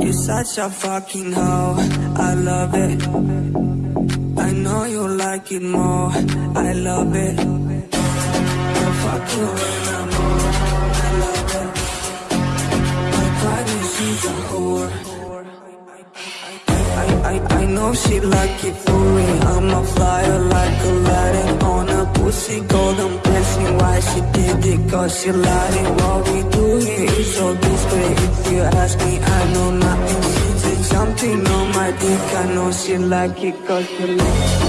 You're such a fucking hoe, I love it. I know you like it more, I love it. I fuck you when I'm more, I love it. My body, she's a whore. I, I, I know she like it for me. I'm a flyer like a Aladdin on a pussy golden blessing. Why she did it? Cause she lied it. What we do here is so discreet. If you ask me, I know my dick. I know she like it cause she like it.